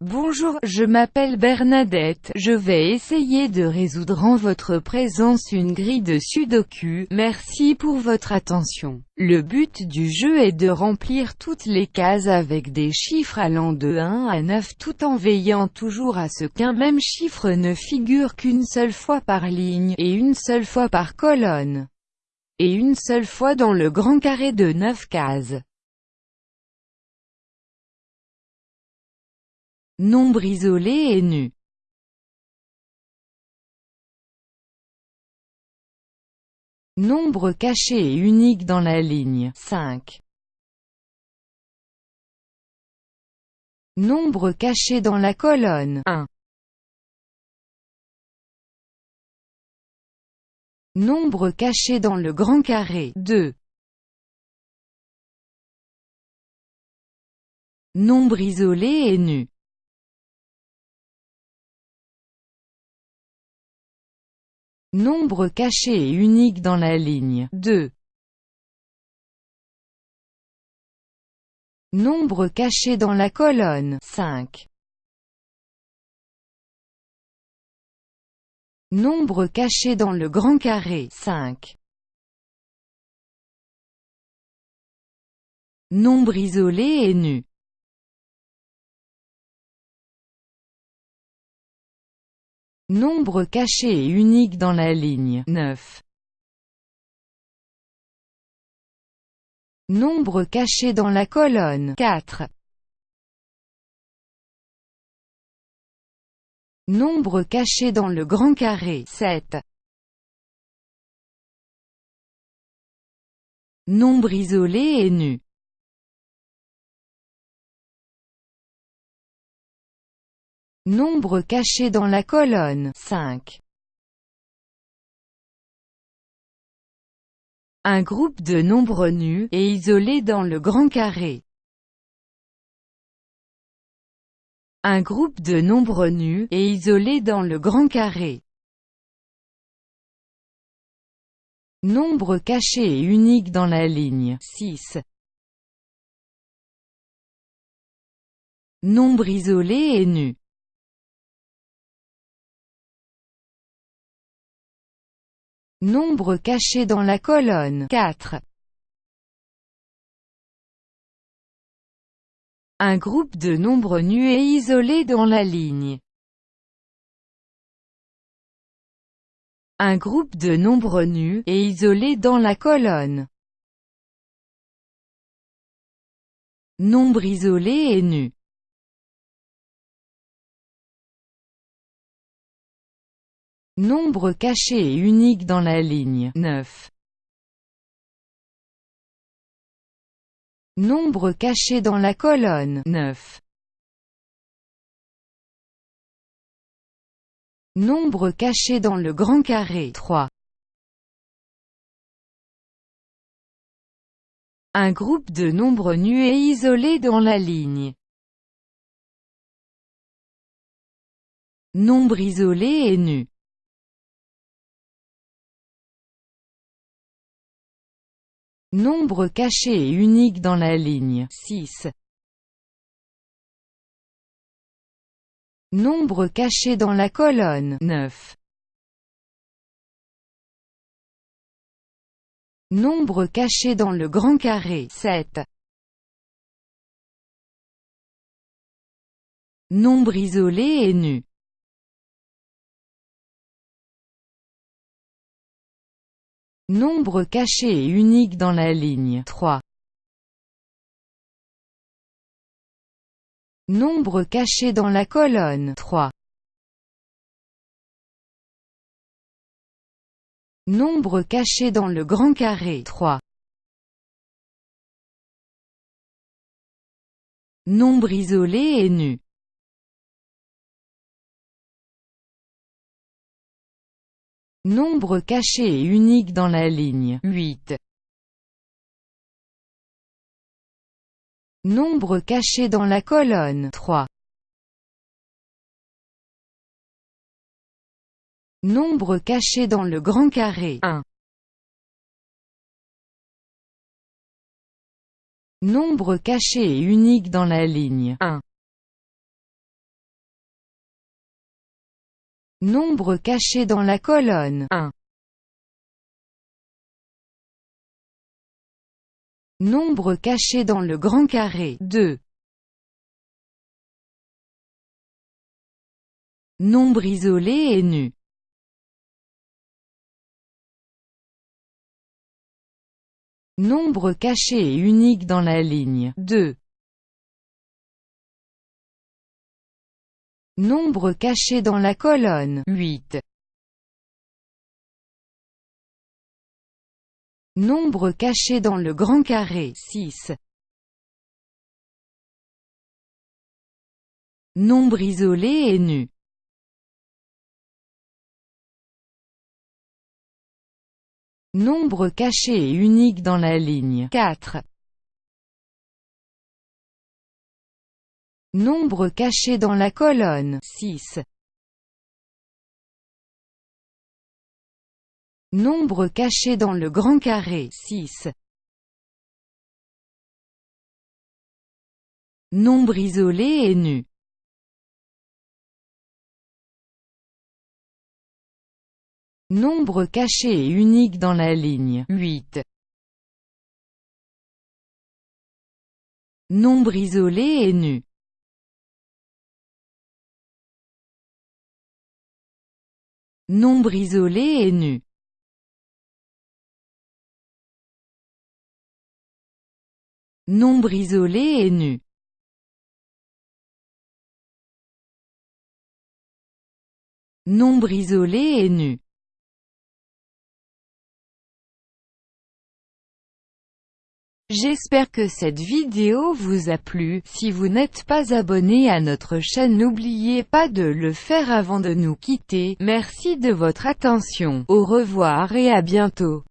Bonjour, je m'appelle Bernadette, je vais essayer de résoudre en votre présence une grille de sudoku, merci pour votre attention. Le but du jeu est de remplir toutes les cases avec des chiffres allant de 1 à 9 tout en veillant toujours à ce qu'un même chiffre ne figure qu'une seule fois par ligne, et une seule fois par colonne, et une seule fois dans le grand carré de 9 cases. Nombre isolé et nu. Nombre caché et unique dans la ligne 5. Nombre caché dans la colonne 1. Nombre caché dans le grand carré 2. Nombre isolé et nu. Nombre caché et unique dans la ligne 2. Nombre caché dans la colonne 5. Nombre caché dans le grand carré 5. Nombre isolé et nu. Nombre caché et unique dans la ligne 9. Nombre caché dans la colonne 4. Nombre caché dans le grand carré 7. Nombre isolé et nu. Nombre caché dans la colonne 5. Un groupe de nombres nus, et isolés dans le grand carré. Un groupe de nombres nus, et isolés dans le grand carré. Nombre caché et unique dans la ligne 6. Nombre isolé et nu. Nombre caché dans la colonne 4. Un groupe de nombres nus et isolés dans la ligne. Un groupe de nombres nus, et isolés dans la colonne. Nombre isolé et nu. Nombre caché et unique dans la ligne 9. Nombre caché dans la colonne 9. Nombre caché dans le grand carré 3. Un groupe de nombres nus et isolés dans la ligne. Nombre isolé et nu. Nombre caché et unique dans la ligne 6. Nombre caché dans la colonne 9. Nombre caché dans le grand carré 7. Nombre isolé et nu. Nombre caché et unique dans la ligne 3. Nombre caché dans la colonne 3. Nombre caché dans le grand carré 3. Nombre isolé et nu. Nombre caché et unique dans la ligne 8. Nombre caché dans la colonne 3. Nombre caché dans le grand carré 1. Nombre caché et unique dans la ligne 1. Nombre caché dans la colonne 1. Nombre caché dans le grand carré 2. Nombre isolé et nu Nombre caché et unique dans la ligne 2. Nombre caché dans la colonne 8. Nombre caché dans le grand carré 6. Nombre isolé et nu Nombre caché et unique dans la ligne 4. Nombre caché dans la colonne 6. Nombre caché dans le grand carré 6. Nombre isolé et nu Nombre caché et unique dans la ligne 8. Nombre isolé et nu Nombre isolé et nu. Nombre isolé et nu. Nombre isolé et nu J'espère que cette vidéo vous a plu, si vous n'êtes pas abonné à notre chaîne n'oubliez pas de le faire avant de nous quitter, merci de votre attention, au revoir et à bientôt.